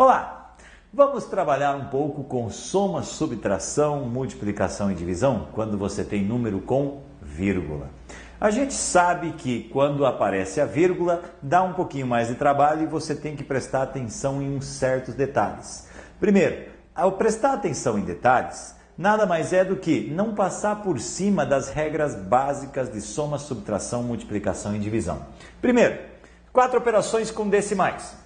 Olá! Vamos trabalhar um pouco com soma, subtração, multiplicação e divisão quando você tem número com vírgula. A gente sabe que quando aparece a vírgula dá um pouquinho mais de trabalho e você tem que prestar atenção em uns certos detalhes. Primeiro, ao prestar atenção em detalhes, nada mais é do que não passar por cima das regras básicas de soma, subtração, multiplicação e divisão. Primeiro, quatro operações com decimais.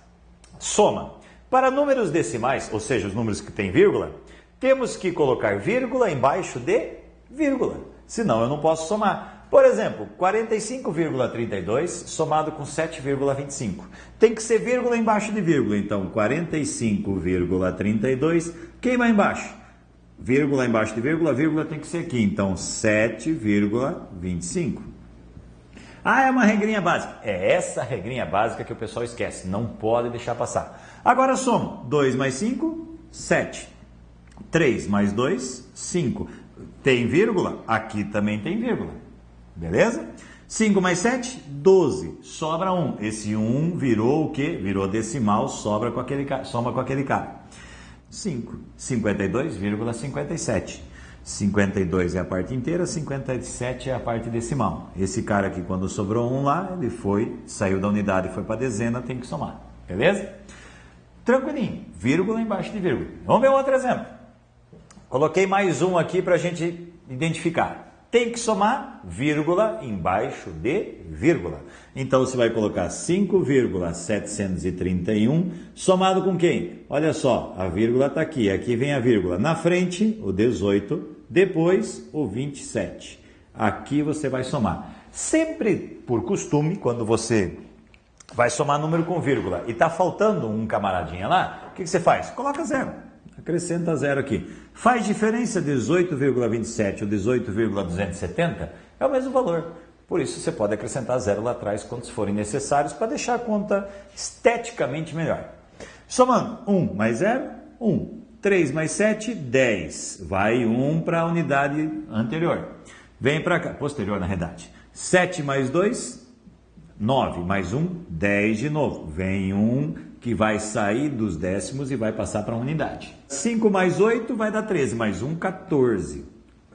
Soma. Para números decimais, ou seja, os números que têm vírgula, temos que colocar vírgula embaixo de vírgula. Senão eu não posso somar. Por exemplo, 45,32 somado com 7,25. Tem que ser vírgula embaixo de vírgula. Então, 45,32. Quem vai embaixo? Vírgula embaixo de vírgula, vírgula tem que ser aqui. Então, 7,25. Ah, é uma regrinha básica. É essa regrinha básica que o pessoal esquece. Não pode deixar passar. Agora soma. 2 mais 5, 7. 3 mais 2, 5. Tem vírgula? Aqui também tem vírgula. Beleza? 5 mais 7, 12. Sobra 1. Esse 1 virou o quê? Virou decimal, sobra com aquele, soma com aquele cara. 5. 52,57. 52 é a parte inteira, 57 é a parte decimal. Esse cara aqui, quando sobrou 1 lá, ele foi, saiu da unidade e foi para a dezena, tem que somar. Beleza? Tranquilinho. Vírgula embaixo de vírgula. Vamos ver outro exemplo. Coloquei mais um aqui para a gente identificar. Tem que somar vírgula embaixo de vírgula. Então você vai colocar 5,731 somado com quem? Olha só, a vírgula está aqui, aqui vem a vírgula. Na frente, o 18, depois o 27. Aqui você vai somar. Sempre por costume, quando você vai somar número com vírgula e está faltando um camaradinha lá, o que, que você faz? Coloca zero. Acrescenta zero aqui. Faz diferença 18,27 ou 18,270? É o mesmo valor. Por isso você pode acrescentar zero lá atrás quando forem necessários para deixar a conta esteticamente melhor. Somando 1 mais 0, 1. 3 mais 7, 10. Vai 1 para a unidade anterior. Vem para cá, posterior na realidade. 7 mais 2, 9 mais 1, 10 de novo. Vem 1 que vai sair dos décimos e vai passar para a unidade. 5 mais 8 vai dar 13, mais 1, 14.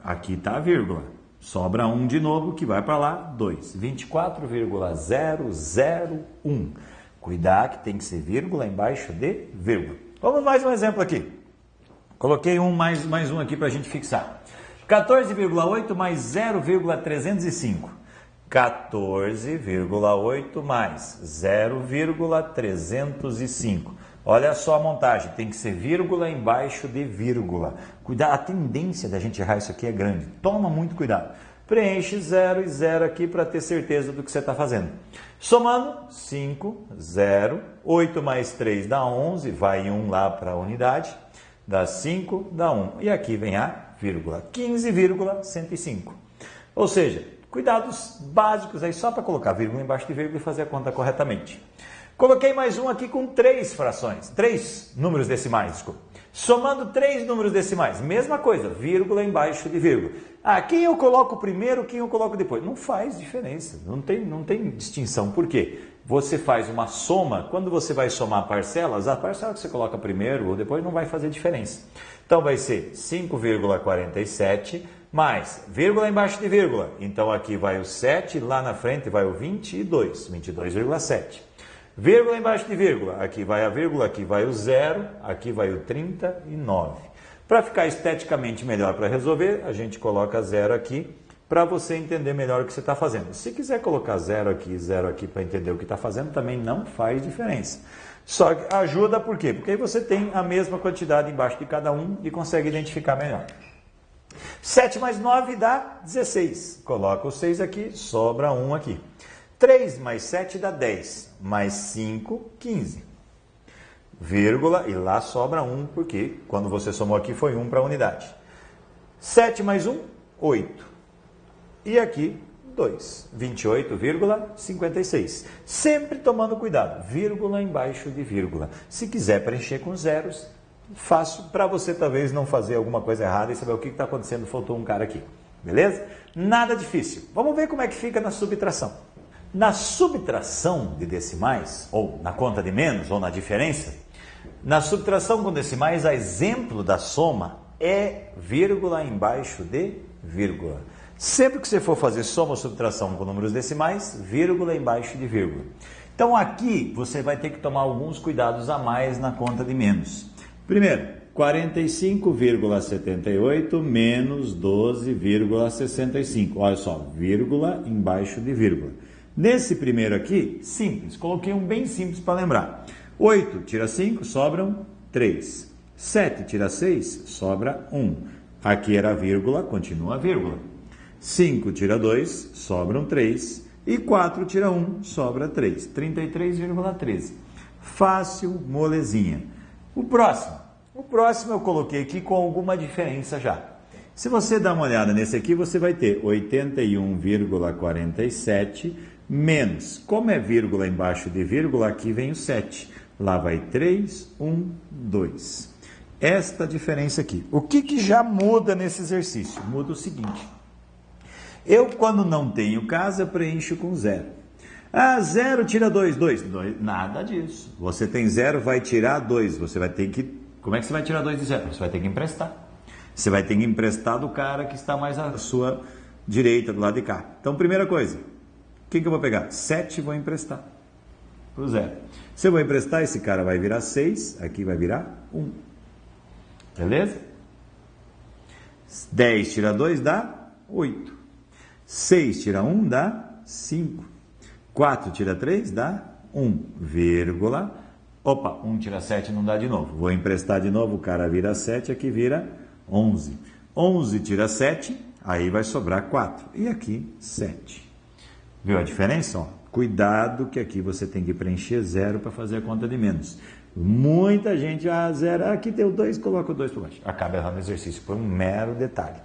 Aqui está a vírgula. Sobra 1 de novo, que vai para lá, 2. 24,001. Cuidar que tem que ser vírgula embaixo de vírgula. Vamos mais um exemplo aqui. Coloquei um mais, mais um aqui para a gente fixar. 14,8 mais 0,305. 14,8 mais 0,305. Olha só a montagem, tem que ser vírgula embaixo de vírgula. Cuidado, a tendência da gente errar isso aqui é grande. Toma muito cuidado. Preenche 0 e 0 aqui para ter certeza do que você está fazendo. Somando, 5, 0, 8 mais 3 dá 11, vai 1 lá para a unidade, dá 5, dá 1. E aqui vem a vírgula, 15,105. Ou seja, Cuidados básicos aí só para colocar vírgula embaixo de vírgula e fazer a conta corretamente. Coloquei mais um aqui com três frações, três números decimais, desculpa. Somando três números decimais, mesma coisa, vírgula embaixo de vírgula. Ah, quem eu coloco primeiro, quem eu coloco depois? Não faz diferença, não tem, não tem distinção. Por quê? Você faz uma soma, quando você vai somar parcelas, a parcela que você coloca primeiro ou depois não vai fazer diferença. Então vai ser 5,47 mais vírgula embaixo de vírgula. Então aqui vai o 7, lá na frente vai o 22, 22,7. Vírgula embaixo de vírgula, aqui vai a vírgula, aqui vai o zero, aqui vai o 39. Para ficar esteticamente melhor para resolver, a gente coloca zero aqui para você entender melhor o que você está fazendo. Se quiser colocar zero aqui, zero aqui para entender o que está fazendo, também não faz diferença. Só ajuda por quê? Porque aí você tem a mesma quantidade embaixo de cada um e consegue identificar melhor. 7 mais 9 dá 16. Coloca o 6 aqui, sobra 1 aqui. 3 mais 7 dá 10. Mais 5, 15. Vírgula, e lá sobra 1, porque quando você somou aqui foi 1 para a unidade. 7 mais 1, 8. E aqui, 2. 28,56. Sempre tomando cuidado, vírgula embaixo de vírgula. Se quiser preencher com zeros, fácil para você talvez não fazer alguma coisa errada e saber o que está acontecendo, faltou um cara aqui. Beleza? Nada difícil. Vamos ver como é que fica na subtração. Na subtração de decimais, ou na conta de menos, ou na diferença, Na subtração com decimais, a exemplo da soma é vírgula embaixo de vírgula. Sempre que você for fazer soma ou subtração com números decimais, vírgula embaixo de vírgula. Então aqui você vai ter que tomar alguns cuidados a mais na conta de menos. Primeiro, 45,78 menos 12,65. Olha só, vírgula embaixo de vírgula. Nesse primeiro aqui, simples, coloquei um bem simples para lembrar. 8 tira 5, sobram 3. 7 tira 6, sobra 1. Aqui era vírgula, continua vírgula. 5 tira 2, sobram 3. E 4 tira 1, sobra 3. 33,13. Fácil, molezinha. O próximo. O próximo eu coloquei aqui com alguma diferença já. Se você dá uma olhada nesse aqui, você vai ter 81,47 menos. Como é vírgula embaixo de vírgula, aqui vem o 7. Lá vai 3, 1, 2. Esta diferença aqui. O que, que já muda nesse exercício? Muda o seguinte. Eu, quando não tenho casa, preencho com zero. Ah, zero tira 2, 2. Nada disso. Você tem zero, vai tirar 2. Você vai ter que. Como é que você vai tirar 2 de zero? Você vai ter que emprestar. Você vai ter que emprestar do cara que está mais à sua direita, do lado de cá. Então, primeira coisa, o que, que eu vou pegar? 7 vou emprestar para o zero. Se eu vou emprestar, esse cara vai virar 6, aqui vai virar 1. Beleza? 10 tira 2 dá 8. 6 tira 1 dá 5. 4 tira 3 dá 1, vírgula. Opa, 1 tira 7 não dá de novo. Vou emprestar de novo, o cara vira 7, aqui vira 11. 11 tira 7, aí vai sobrar 4. E aqui 7. Viu a diferença? Ó, cuidado que aqui você tem que preencher zero para fazer a conta de menos. Muita gente, ah, zero, aqui tem o 2, coloca o 2 por baixo. Acaba errando o exercício por um mero detalhe.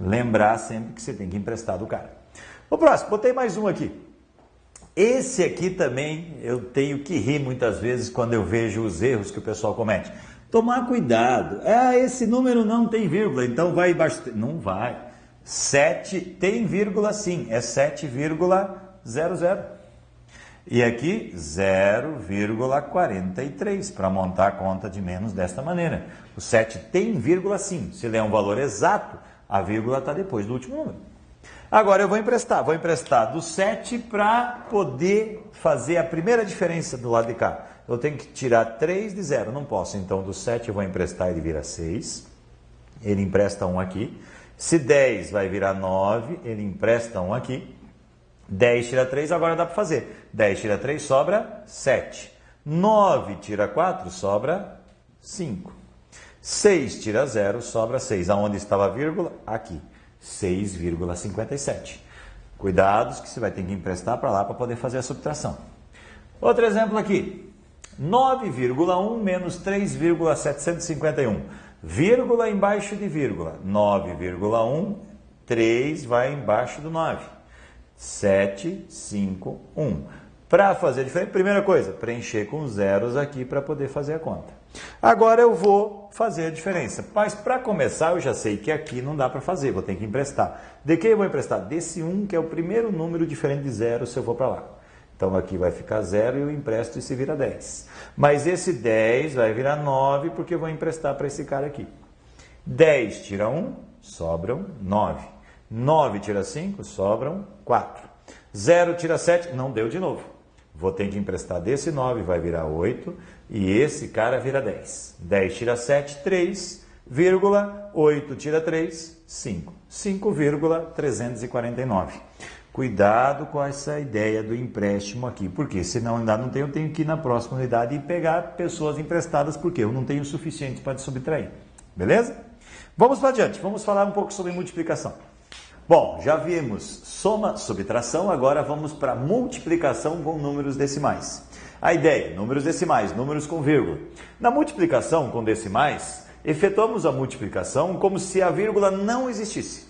Lembrar sempre que você tem que emprestar do cara. O próximo, botei mais um aqui. Esse aqui também eu tenho que rir muitas vezes quando eu vejo os erros que o pessoal comete. Tomar cuidado. Ah, esse número não tem vírgula, então vai embaixo. Não vai. 7 tem vírgula sim, é 7,00. E aqui 0,43 para montar a conta de menos desta maneira. O 7 tem vírgula sim. Se ele é um valor exato, a vírgula está depois do último número. Agora eu vou emprestar. Vou emprestar do 7 para poder fazer a primeira diferença do lado de cá. Eu tenho que tirar 3 de 0. Não posso. Então do 7 eu vou emprestar, ele vira 6. Ele empresta 1 aqui. Se 10 vai virar 9, ele empresta 1 aqui. 10 tira 3, agora dá para fazer. 10 tira 3, sobra 7. 9 tira 4, sobra 5. 6 tira 0, sobra 6. Aonde estava a vírgula? Aqui. 6,57. Cuidados que você vai ter que emprestar para lá para poder fazer a subtração. Outro exemplo aqui. 9,1 menos 3,751 vírgula embaixo de vírgula, 9,1, 3 vai embaixo do 9. 7, 5, 1. Para fazer diferente, primeira coisa, preencher com zeros aqui para poder fazer a conta. Agora eu vou fazer a diferença. Mas para começar, eu já sei que aqui não dá para fazer, vou ter que emprestar. De que eu vou emprestar? Desse 1, que é o primeiro número diferente de zero se eu for para lá. Então aqui vai ficar zero e eu empresto e se vira 10. Mas esse 10 vai virar 9 porque eu vou emprestar para esse cara aqui. 10 tira 1, sobram 9. 9 tira 5, sobram 4. 0 tira 7, não deu de novo. Vou ter que emprestar desse 9, vai virar 8. E esse cara vira 10. 10 tira 7, 3, vírgula, 8 tira 3, 5. 5,349. Cuidado com essa ideia do empréstimo aqui, porque senão ainda não tenho, eu tenho que ir na próxima unidade e pegar pessoas emprestadas, porque eu não tenho o suficiente para subtrair. Beleza? Vamos para adiante, vamos falar um pouco sobre multiplicação. Bom, já vimos soma, subtração, agora vamos para multiplicação com números decimais. A ideia, números decimais, números com vírgula. Na multiplicação com decimais, efetuamos a multiplicação como se a vírgula não existisse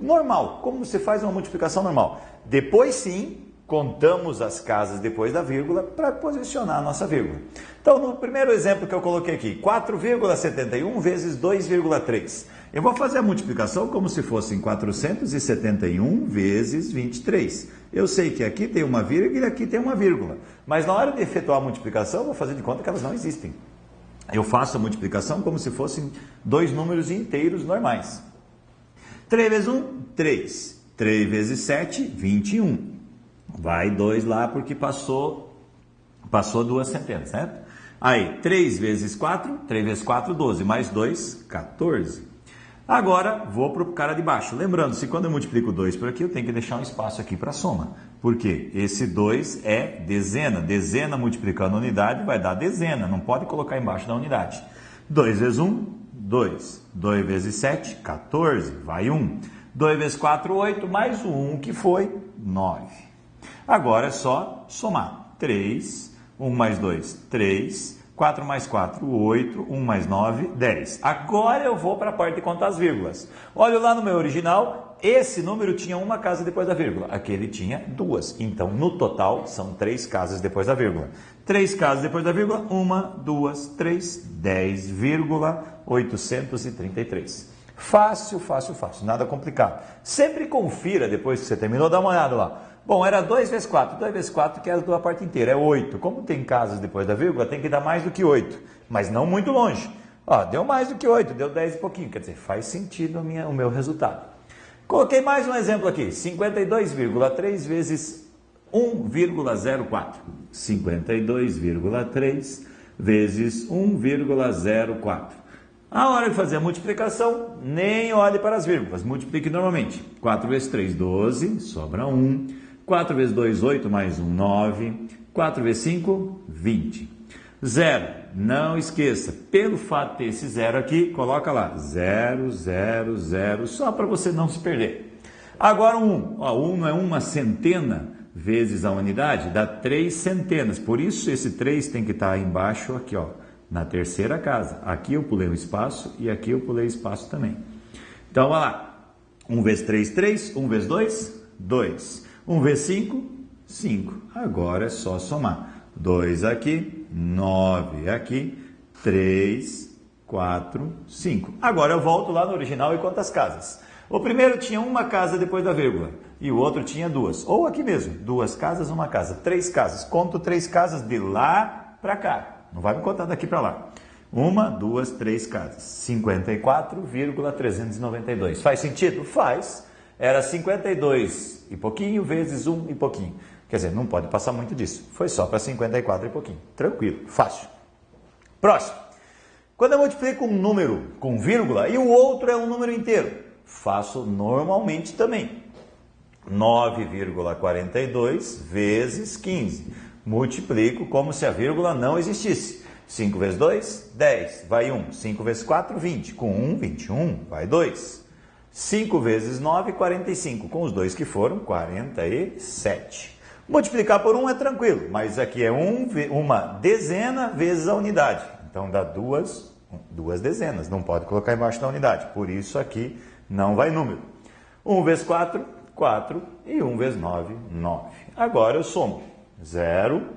normal, como você faz uma multiplicação normal. Depois sim, contamos as casas depois da vírgula para posicionar a nossa vírgula. Então, no primeiro exemplo que eu coloquei aqui, 4,71 vezes 2,3. Eu vou fazer a multiplicação como se fossem 471 vezes 23. Eu sei que aqui tem uma vírgula e aqui tem uma vírgula. Mas na hora de efetuar a multiplicação, eu vou fazer de conta que elas não existem. eu faço a multiplicação como se fossem dois números inteiros normais. 3 vezes 1, 3. 3 vezes 7, 21. Vai 2 lá porque passou, passou duas centenas, certo? Aí, 3 vezes 4, 3 vezes 4, 12, mais 2, 14. Agora, vou para o cara de baixo. Lembrando, se quando eu multiplico 2 por aqui, eu tenho que deixar um espaço aqui para soma. Por quê? Esse 2 é dezena. Dezena multiplicando unidade vai dar dezena. Não pode colocar embaixo da unidade. 2 vezes 1, 2. 2 vezes 7, 14. Vai 1. 2 vezes 4, 8. Mais o 1 que foi 9. Agora é só somar. 3. 1 mais 2, 3. 4 mais 4, 8, 1 mais 9, 10. Agora eu vou para a parte de contar as vírgulas. Olha lá no meu original, esse número tinha uma casa depois da vírgula, aquele tinha duas. Então, no total, são três casas depois da vírgula. Três casas depois da vírgula, uma, duas, três, 10,833. Fácil, fácil, fácil, nada complicado. Sempre confira depois que você terminou, dá uma olhada lá. Bom, era 2 vezes 4. 2 vezes 4 que é a parte inteira, é 8. Como tem casas depois da vírgula, tem que dar mais do que 8, mas não muito longe. Ó, deu mais do que 8, deu 10 e pouquinho. Quer dizer, faz sentido minha, o meu resultado. Coloquei mais um exemplo aqui. 52,3 vezes 1,04. 52,3 vezes 1,04. A hora de fazer a multiplicação, nem olhe para as vírgulas, multiplique normalmente. 4 vezes 3, 12, sobra 1. 4 vezes 2, 8, mais 1, 9. 4 vezes 5, 20. Zero. Não esqueça, pelo fato de ter esse zero aqui, coloca lá, 0, 0, 0, só para você não se perder. Agora 1, um. Ó, 1 um não é uma centena vezes a unidade, dá 3 centenas, por isso esse 3 tem que estar tá embaixo aqui, ó, na terceira casa. Aqui eu pulei um espaço e aqui eu pulei espaço também. Então, olha lá, 1 vezes 3, 3, 1 vezes 2, 2. 1 vezes 5, 5. Agora é só somar. 2 aqui, 9 aqui, 3, 4, 5. Agora eu volto lá no original e conto as casas. O primeiro tinha uma casa depois da vírgula e o outro tinha duas. Ou aqui mesmo, duas casas, uma casa. Três casas. Conto três casas de lá para cá. Não vai me contar daqui para lá. Uma, duas, três casas. 54,392. Faz sentido? Faz era 52 e pouquinho vezes 1 e pouquinho. Quer dizer, não pode passar muito disso. Foi só para 54 e pouquinho. Tranquilo, fácil. Próximo. Quando eu multiplico um número com vírgula e o outro é um número inteiro, faço normalmente também. 9,42 vezes 15. Multiplico como se a vírgula não existisse. 5 vezes 2, 10. Vai 1. 5 vezes 4, 20. Com 1, 21. Vai 2. 5 vezes 9, 45. Com os dois que foram, 47. Multiplicar por 1 é tranquilo, mas aqui é um, uma dezena vezes a unidade. Então dá duas, duas dezenas, não pode colocar embaixo da unidade. Por isso aqui não vai número. 1 vezes 4, 4. E 1 vezes 9, 9. Agora eu somo. 0,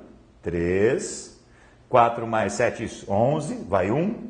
3, 4 mais 7, isso, 11, vai 1.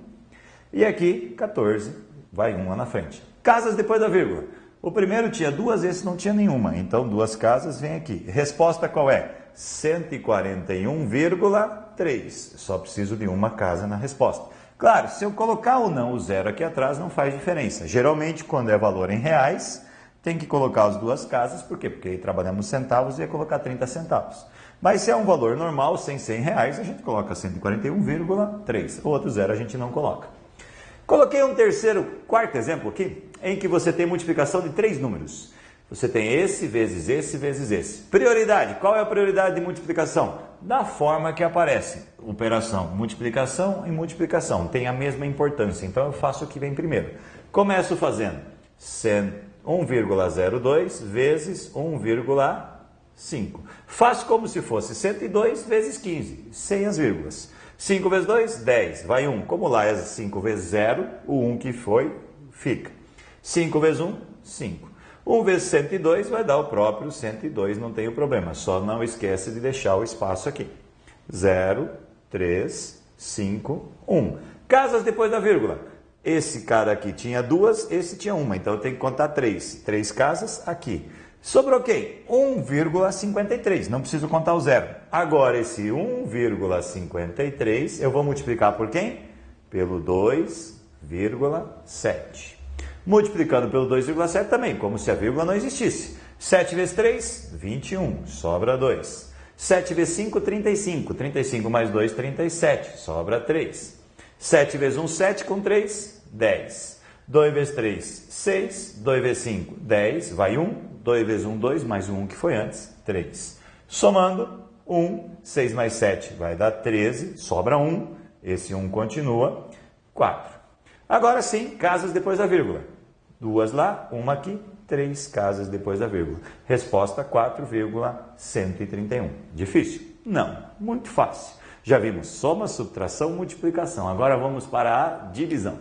E aqui, 14, vai 1 lá na frente. Casas depois da vírgula. O primeiro tinha duas, esse não tinha nenhuma. Então, duas casas vem aqui. Resposta qual é? 141,3. Só preciso de uma casa na resposta. Claro, se eu colocar ou não o zero aqui atrás, não faz diferença. Geralmente, quando é valor em reais, tem que colocar as duas casas. Por quê? Porque aí trabalhamos centavos e ia colocar 30 centavos. Mas se é um valor normal, sem 100 reais, a gente coloca 141,3. O outro zero a gente não coloca. Coloquei um terceiro, quarto exemplo aqui, em que você tem multiplicação de três números. Você tem esse vezes esse vezes esse. Prioridade. Qual é a prioridade de multiplicação? Da forma que aparece. Operação, multiplicação e multiplicação. Tem a mesma importância. Então eu faço o que vem primeiro. Começo fazendo 1,02 vezes 1,5. Faço como se fosse 102 vezes 15, sem as vírgulas. 5 vezes 2, 10. Vai 1. Como lá é 5 vezes 0, o 1 que foi, fica. 5 vezes 1, 5. 1 vezes 102 vai dar o próprio 102, não tem o problema. Só não esquece de deixar o espaço aqui. 0, 3, 5, 1. Casas depois da vírgula. Esse cara aqui tinha duas, esse tinha uma. Então eu tenho que contar três. Três casas aqui. Sobrou quem? 1,53. Não preciso contar o zero. Agora, esse 1,53 eu vou multiplicar por quem? pelo 2,7. Multiplicando pelo 2,7 também, como se a vírgula não existisse. 7 vezes 3, 21, sobra 2. 7 vezes 5, 35. 35 mais 2, 37, sobra 3. 7 vezes 1, 7 com 3, 10. 2 vezes 3, 6. 2 vezes 5, 10, vai 1. 2 vezes 1, 2, mais 1 que foi antes, 3. Somando, 1, 6 mais 7 vai dar 13, sobra 1, esse 1 continua, 4. Agora sim, casas depois da vírgula. Duas lá, uma aqui, três casas depois da vírgula. Resposta 4,131. Difícil? Não, muito fácil. Já vimos soma, subtração, multiplicação. Agora vamos para a divisão.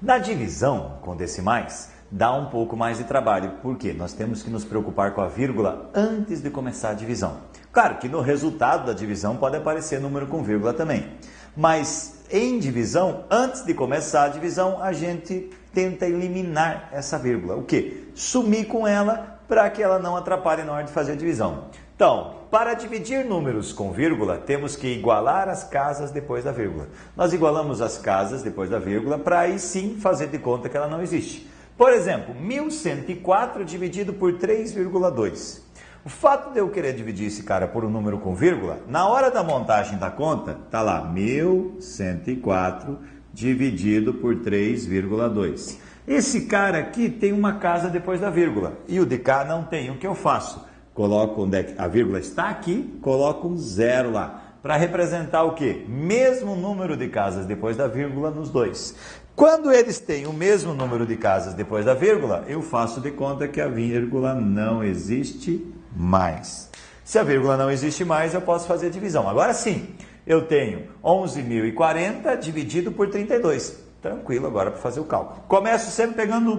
Na divisão com decimais, dá um pouco mais de trabalho, porque nós temos que nos preocupar com a vírgula antes de começar a divisão. Claro que no resultado da divisão pode aparecer número com vírgula também, mas em divisão, antes de começar a divisão, a gente tenta eliminar essa vírgula. O que? Sumir com ela para que ela não atrapalhe na hora de fazer a divisão. Então, para dividir números com vírgula, temos que igualar as casas depois da vírgula. Nós igualamos as casas depois da vírgula para aí sim fazer de conta que ela não existe. Por exemplo, 1104 dividido por 3,2. O fato de eu querer dividir esse cara por um número com vírgula, na hora da montagem da conta, tá lá 1104 dividido por 3,2. Esse cara aqui tem uma casa depois da vírgula e o de cá não tem. O que eu faço? Coloco onde é a vírgula está aqui, coloco um zero lá para representar o que? Mesmo número de casas depois da vírgula nos dois. Quando eles têm o mesmo número de casas depois da vírgula, eu faço de conta que a vírgula não existe mais. Se a vírgula não existe mais, eu posso fazer divisão. Agora sim, eu tenho 11.040 dividido por 32. Tranquilo agora para fazer o cálculo. Começo sempre pegando.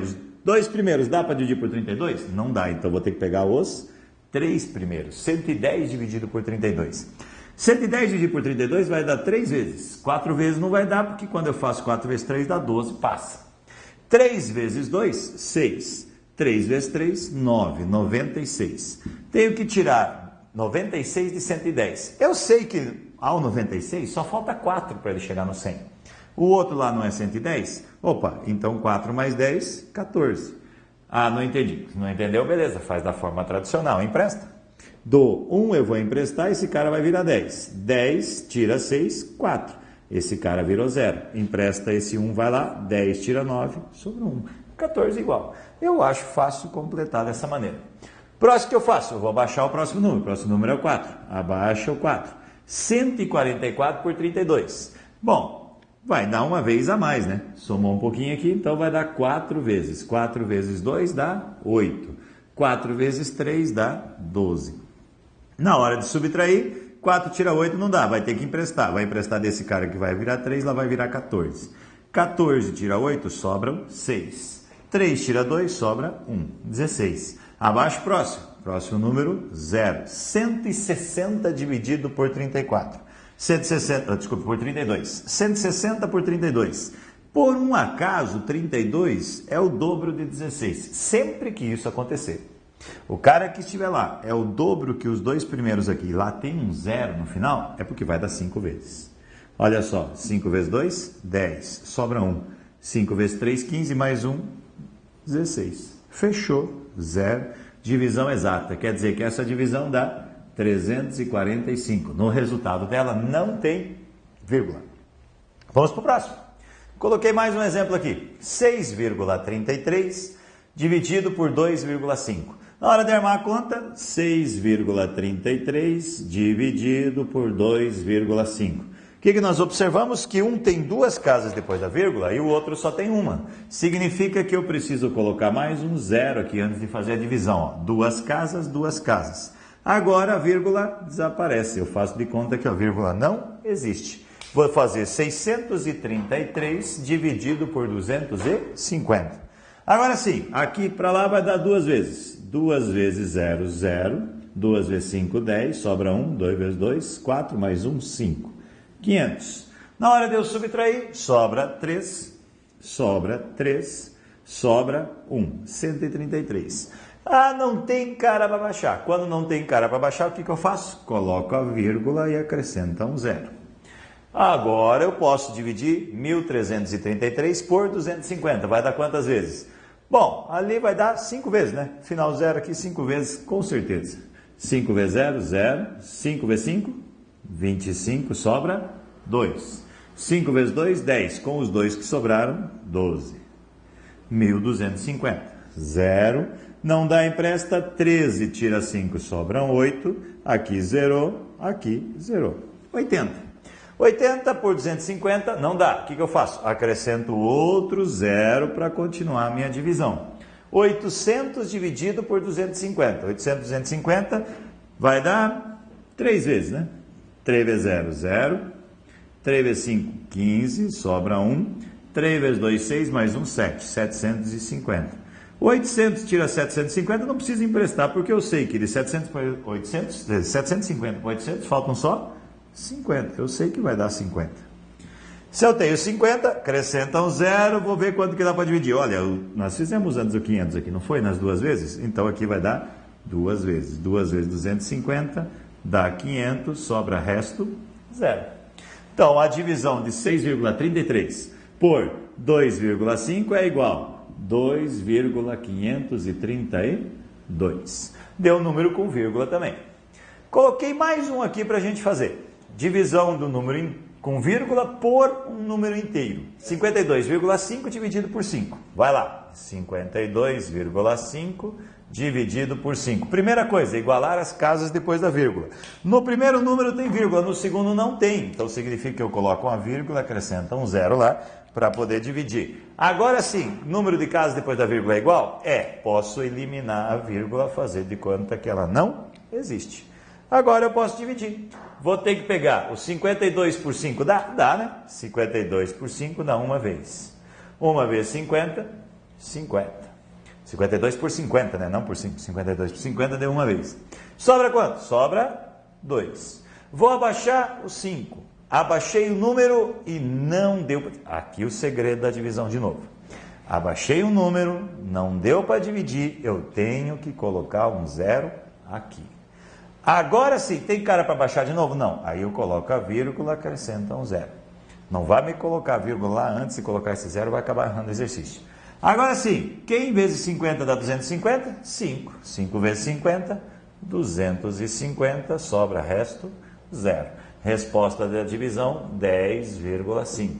Os dois primeiros, dá para dividir por 32? Não dá, então vou ter que pegar os três primeiros. 110 dividido por 32. 110 dividido por 32 vai dar 3 vezes. 4 vezes não vai dar, porque quando eu faço 4 vezes 3 dá 12, passa. 3 vezes 2, 6. 3 vezes 3, 9, 96. Tenho que tirar 96 de 110. Eu sei que ao 96 só falta 4 para ele chegar no 100. O outro lá não é 110? Opa, então 4 mais 10, 14. Ah, não entendi. Não entendeu? Beleza, faz da forma tradicional, empresta. Do 1 eu vou emprestar, esse cara vai virar 10. 10 tira 6, 4. Esse cara virou 0. Empresta esse 1, vai lá, 10 tira 9, sobra 1. 14 igual. Eu acho fácil completar dessa maneira. Próximo que eu faço, eu vou abaixar o próximo número. O próximo número é o 4. Abaixa o 4. 144 por 32. Bom, vai dar uma vez a mais, né? Somou um pouquinho aqui, então vai dar 4 vezes. 4 vezes 2 dá 8. 4 vezes 3 dá 12. Na hora de subtrair, 4 tira 8 não dá, vai ter que emprestar. Vai emprestar desse cara que vai virar 3, lá vai virar 14. 14 tira 8, sobram 6. 3 tira 2, sobra 1. 16. Abaixo, próximo. Próximo número, 0. 160 dividido por 34. 160, desculpa, por 32. 160 por 32. Por um acaso, 32 é o dobro de 16. Sempre que isso acontecer. O cara que estiver lá é o dobro que os dois primeiros aqui, lá tem um zero no final, é porque vai dar 5 vezes. Olha só, 5 vezes 2, 10, sobra 1. 5 vezes 3, 15, mais 1, 16. Fechou, zero. Divisão exata, quer dizer que essa divisão dá 345. No resultado dela não tem vírgula. Vamos para o próximo. Coloquei mais um exemplo aqui. 6,33 dividido por 2,5. Na hora de armar a conta, 6,33 dividido por 2,5. Que, que nós observamos? Que um tem duas casas depois da vírgula e o outro só tem uma. Significa que eu preciso colocar mais um zero aqui antes de fazer a divisão. Ó. Duas casas, duas casas. Agora a vírgula desaparece. Eu faço de conta que a vírgula não existe. Vou fazer 633 dividido por 250. Agora sim, aqui para lá vai dar duas vezes. 2 vezes 0, 0. 2 vezes 5, 10. Sobra 1. 2 vezes 2, 4. Mais 1, 5. 500. Na hora de eu subtrair, sobra 3. Sobra 3. Sobra 1. 133. Ah, não tem cara para baixar. Quando não tem cara para baixar, o que, que eu faço? Coloco a vírgula e acrescenta um zero. Agora eu posso dividir 1333 por 250. Vai dar quantas vezes? Bom, ali vai dar 5 vezes, né? Final zero aqui, 5 vezes, com certeza. 5 vezes 0, 0. 5 vezes 5, 25, sobra 2. 5 vezes 2, 10. Com os dois que sobraram, 12. 1250. 0. Não dá empresta, 13. Tira 5, sobram 8. Aqui zerou, aqui zerou. 80. 80 por 250 não dá. O que, que eu faço? Acrescento outro zero para continuar a minha divisão. 800 dividido por 250. 800, 250 vai dar 3 vezes, né? 3 vezes 0, 0. 3 vezes 5, 15, sobra 1. 3 vezes 2, 6, mais 1, 7. 750. 800 tira 750, não precisa emprestar, porque eu sei que de 700 para 800, 750 para 800, faltam só 50. Eu sei que vai dar 50. Se eu tenho 50, acrescenta um zero, vou ver quanto que dá para dividir. Olha, nós fizemos antes o 500 aqui, não foi? Nas duas vezes? Então aqui vai dar duas vezes. Duas vezes 250 dá 500, sobra resto, zero. Então a divisão de 6,33 por 2,5 é igual a 2,532. Deu número com vírgula também. Coloquei mais um aqui para a gente fazer divisão do número com vírgula por um número inteiro. 52,5 dividido por 5. Vai lá. 52,5 dividido por 5. Primeira coisa, igualar as casas depois da vírgula. No primeiro número tem vírgula, no segundo não tem. Então significa que eu coloco uma vírgula, acrescenta um zero lá para poder dividir. Agora sim, número de casas depois da vírgula é igual? É. Posso eliminar a vírgula, fazer de conta que ela não existe. Agora eu posso dividir. Vou ter que pegar o 52 por 5, dá? Dá, né? 52 por 5 dá uma vez. Uma vez 50, 50. 52 por 50, né? Não por 5. 52 por 50 deu uma vez. Sobra quanto? Sobra 2. Vou abaixar o 5. Abaixei o número e não deu. Aqui o segredo da divisão de novo. Abaixei o número, não deu para dividir, eu tenho que colocar um zero aqui. Agora sim, tem cara para baixar de novo? Não. Aí eu coloco a vírgula, acrescenta um zero. Não vai me colocar a vírgula lá antes de colocar esse zero, vai acabar errando o exercício. Agora sim, quem vezes 50 dá 250? 5. 5 vezes 50, 250, sobra resto, zero. Resposta da divisão, 10,5.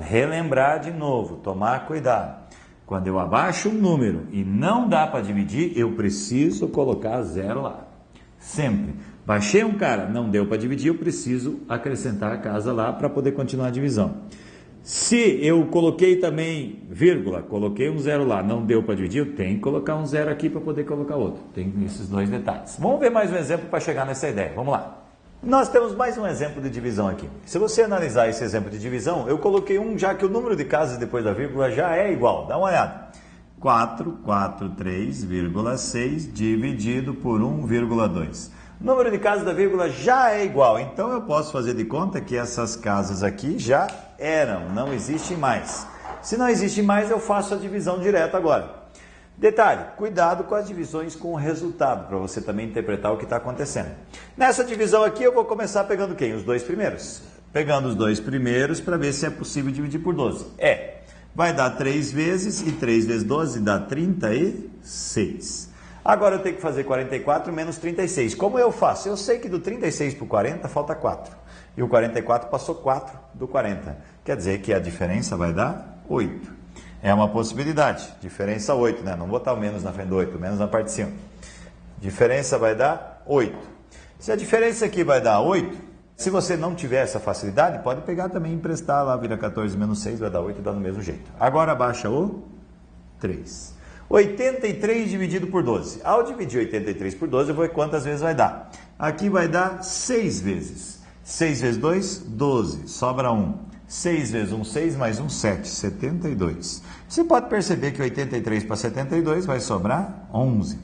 Relembrar de novo, tomar cuidado. Quando eu abaixo um número e não dá para dividir, eu preciso colocar zero lá. Sempre. Baixei um cara, não deu para dividir, eu preciso acrescentar a casa lá para poder continuar a divisão. Se eu coloquei também vírgula, coloquei um zero lá, não deu para dividir, eu tenho que colocar um zero aqui para poder colocar outro. Tem esses dois detalhes. Vamos ver mais um exemplo para chegar nessa ideia. Vamos lá. Nós temos mais um exemplo de divisão aqui. Se você analisar esse exemplo de divisão, eu coloquei um já que o número de casas depois da vírgula já é igual. Dá uma olhada. 443,6 dividido por 1,2. O número de casas da vírgula já é igual, então eu posso fazer de conta que essas casas aqui já eram, não existem mais. Se não existe mais, eu faço a divisão direta agora. Detalhe, cuidado com as divisões com o resultado, para você também interpretar o que está acontecendo. Nessa divisão aqui, eu vou começar pegando quem? Os dois primeiros. Pegando os dois primeiros para ver se é possível dividir por 12. É. Vai dar 3 vezes, e 3 vezes 12 dá 36. Agora eu tenho que fazer 44 menos 36. Como eu faço? Eu sei que do 36 para o 40 falta 4. E o 44 passou 4 do 40. Quer dizer que a diferença vai dar 8. É uma possibilidade. Diferença 8, né? Não botar o menos na frente do 8, menos na parte de cima. Diferença vai dar 8. Se a diferença aqui vai dar 8, se você não tiver essa facilidade, pode pegar também e emprestar lá, vira 14 menos 6, vai dar 8 e dá do mesmo jeito. Agora baixa o 3. 83 dividido por 12. Ao dividir 83 por 12, eu vou ver quantas vezes vai dar. Aqui vai dar 6 vezes. 6 vezes 2, 12. Sobra 1. 6 vezes 1, 6, mais 1, 7. 72. Você pode perceber que 83 para 72 vai sobrar 11.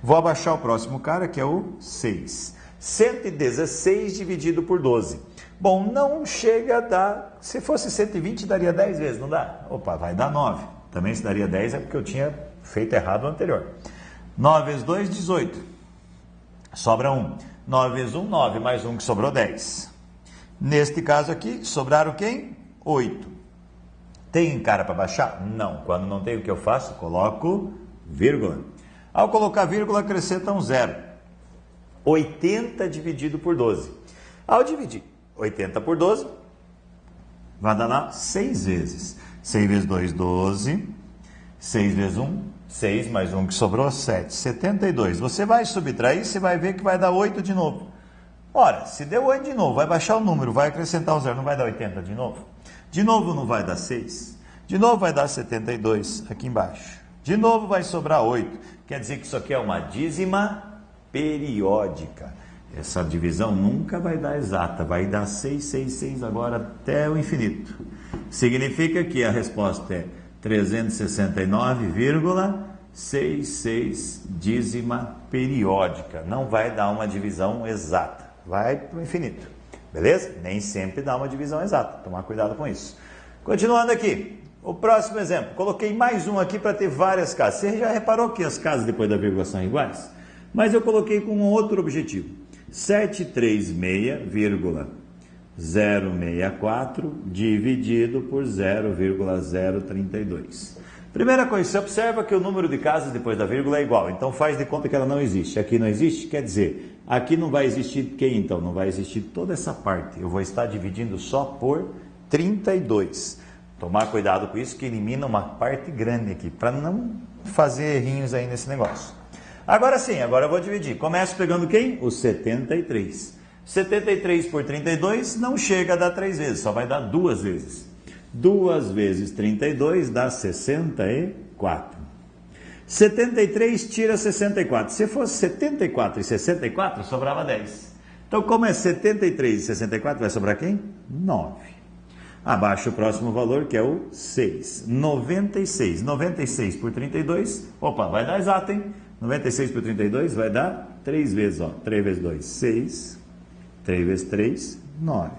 Vou abaixar o próximo cara, que é o 6. 116 dividido por 12. Bom, não chega a dar. Se fosse 120, daria 10 vezes, não dá? Opa, vai dar 9. Também se daria 10 é porque eu tinha feito errado no anterior. 9 vezes 2, 18. Sobra 1. 9 vezes 1, 9. Mais 1 que sobrou 10. Neste caso aqui, sobraram quem? 8. Tem cara para baixar? Não. Quando não tem o que eu faço, coloco vírgula. Ao colocar vírgula, acrescenta um zero. 80 dividido por 12. Ao dividir 80 por 12, vai dar lá 6 vezes. 6 vezes 2, 12. 6 vezes 1, 6 mais 1 que sobrou, 7. 72. Você vai subtrair, você vai ver que vai dar 8 de novo. Ora, se deu 8 de novo, vai baixar o número, vai acrescentar o zero, não vai dar 80 de novo? De novo não vai dar 6. De novo vai dar 72 aqui embaixo. De novo vai sobrar 8. Quer dizer que isso aqui é uma dízima periódica. Essa divisão nunca vai dar exata, vai dar 6, 6, 6 agora até o infinito. Significa que a resposta é 369,66 dízima periódica. Não vai dar uma divisão exata, vai para o infinito. Beleza? Nem sempre dá uma divisão exata. Tomar cuidado com isso. Continuando aqui. O próximo exemplo. Coloquei mais um aqui para ter várias casas. Você já reparou que as casas depois da vírgula são iguais? Mas eu coloquei com um outro objetivo. 736,064 dividido por 0,032. Primeira coisa, você observa que o número de casas depois da vírgula é igual, então faz de conta que ela não existe. Aqui não existe, quer dizer, aqui não vai existir quem então? Não vai existir toda essa parte. Eu vou estar dividindo só por 32. Tomar cuidado com isso, que elimina uma parte grande aqui, para não fazer errinhos aí nesse negócio. Agora sim, agora eu vou dividir. Começo pegando quem? O 73. 73 por 32 não chega a dar 3 vezes, só vai dar duas vezes. 2 vezes 32 dá 64. 73 tira 64. Se fosse 74 e 64, sobrava 10. Então, como é 73 e 64, vai sobrar quem? 9. Abaixo o próximo valor, que é o 6. 96. 96 por 32. Opa, vai dar exato, hein? 96 por 32 vai dar 3 vezes, ó. 3 vezes 2, 6. 3 vezes 3, 9.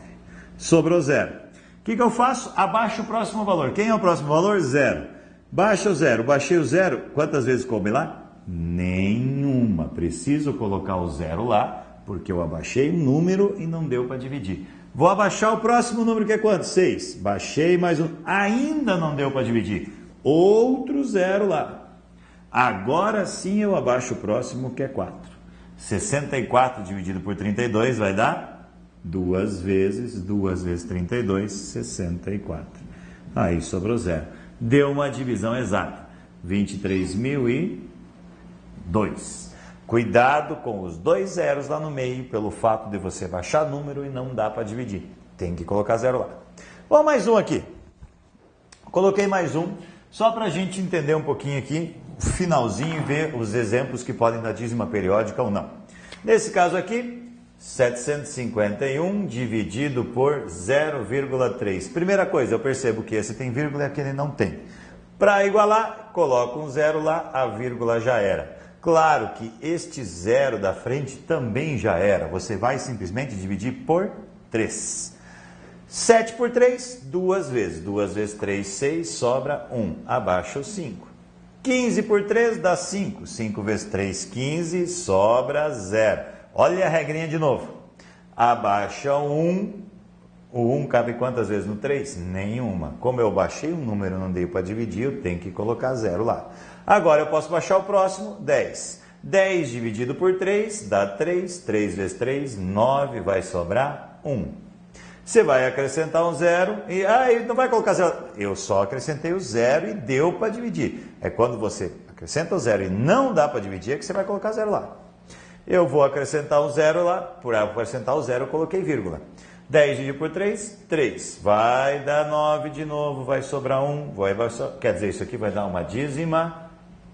Sobrou zero. O que, que eu faço? Abaixo o próximo valor. Quem é o próximo valor? Zero. Baixa o zero. Baixei o zero. Quantas vezes coube lá? Nenhuma. Preciso colocar o zero lá, porque eu abaixei o número e não deu para dividir. Vou abaixar o próximo número que é quanto? 6. Baixei mais um. Ainda não deu para dividir. Outro zero lá. Agora sim eu abaixo o próximo que é 4. 64 dividido por 32 vai dar duas vezes, duas vezes 32, 64. Aí sobrou zero. Deu uma divisão exata, 23.002. Cuidado com os dois zeros lá no meio, pelo fato de você baixar número e não dá para dividir. Tem que colocar zero lá. Vamos mais um aqui. Coloquei mais um, só para a gente entender um pouquinho aqui, finalzinho e ver os exemplos que podem dar dízima periódica ou não. Nesse caso aqui, 751 dividido por 0,3. Primeira coisa, eu percebo que esse tem vírgula e aquele não tem. Para igualar, coloco um zero lá, a vírgula já era. Claro que este zero da frente também já era. Você vai simplesmente dividir por 3. 7 por 3, duas vezes. 2 vezes 3, 6, sobra 1. Abaixo o 5. 15 por 3 dá 5. 5 vezes 3, 15, sobra 0. Olha a regrinha de novo. Abaixa o 1. O 1 cabe quantas vezes no 3? Nenhuma. Como eu baixei um número não dei para dividir, eu tenho que colocar zero lá. Agora eu posso baixar o próximo, 10. 10 dividido por 3 dá 3. 3 vezes 3, 9. Vai sobrar 1. Você vai acrescentar um zero e ah, ele não vai colocar zero. Eu só acrescentei o zero e deu para dividir. É quando você acrescenta o zero e não dá para dividir é que você vai colocar zero lá. Eu vou acrescentar um zero lá, por acrescentar o zero eu coloquei vírgula. 10 dividido por 3, 3. Vai dar 9 de novo, vai sobrar 1. Vai, vai so... Quer dizer, isso aqui vai dar uma dízima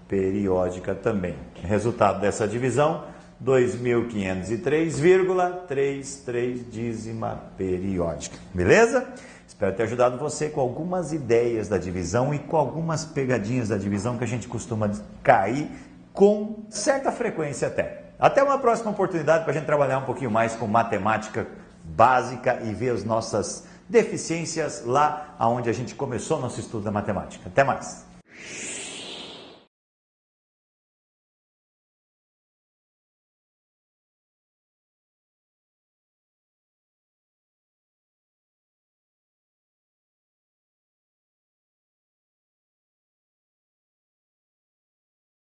periódica também. Resultado dessa divisão, 2.503,33 dízima periódica. Beleza? Espero ter ajudado você com algumas ideias da divisão e com algumas pegadinhas da divisão que a gente costuma cair com certa frequência até. Até uma próxima oportunidade para a gente trabalhar um pouquinho mais com matemática básica e ver as nossas deficiências lá onde a gente começou nosso estudo da matemática. Até mais!